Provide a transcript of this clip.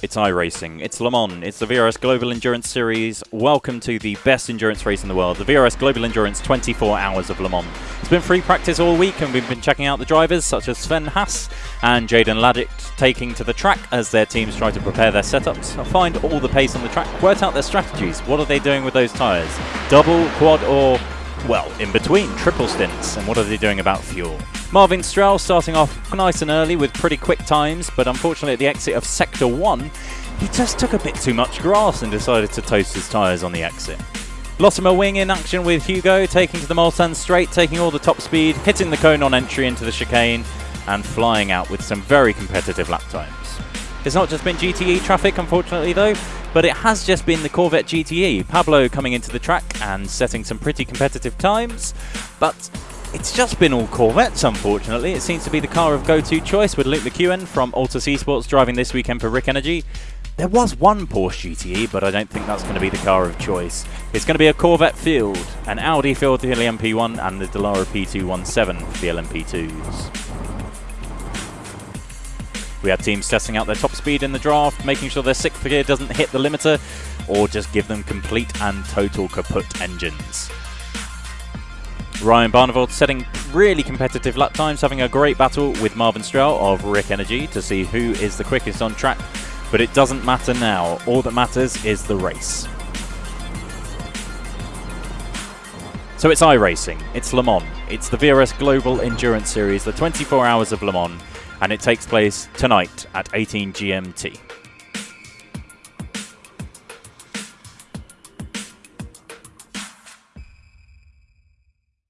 It's iRacing, it's Le Mans, it's the VRS Global Endurance Series. Welcome to the best endurance race in the world, the VRS Global Endurance 24 Hours of Le Mans. It's been free practice all week and we've been checking out the drivers such as Sven Haas and Jaden Laddick taking to the track as their teams try to prepare their setups, find all the pace on the track, work out their strategies. What are they doing with those tyres? Double, quad or well, in between, triple stints, and what are they doing about fuel? Marvin Strel starting off nice and early with pretty quick times, but unfortunately at the exit of Sector 1, he just took a bit too much grass and decided to toast his tyres on the exit. Lottimer Wing in action with Hugo, taking to the Mulsanne straight, taking all the top speed, hitting the cone on entry into the chicane, and flying out with some very competitive lap times. It's not just been GTE traffic, unfortunately, though, but it has just been the Corvette GTE. Pablo coming into the track and setting some pretty competitive times, but it's just been all Corvettes, unfortunately. It seems to be the car of go-to choice with Luke McEwen from Altus Esports driving this weekend for Rick Energy. There was one Porsche GTE, but I don't think that's going to be the car of choice. It's going to be a Corvette field, an Audi field for the LMP1 and the Dallara P217 for the LMP2s. We have teams testing out their top speed in the draft, making sure their sixth gear doesn't hit the limiter, or just give them complete and total kaput engines. Ryan Barneveld setting really competitive lap times, having a great battle with Marvin Strel of Rick Energy to see who is the quickest on track, but it doesn't matter now. All that matters is the race. So it's iRacing, it's Le Mans, it's the VRS Global Endurance Series, the 24 Hours of Le Mans, and it takes place tonight at 18 GMT.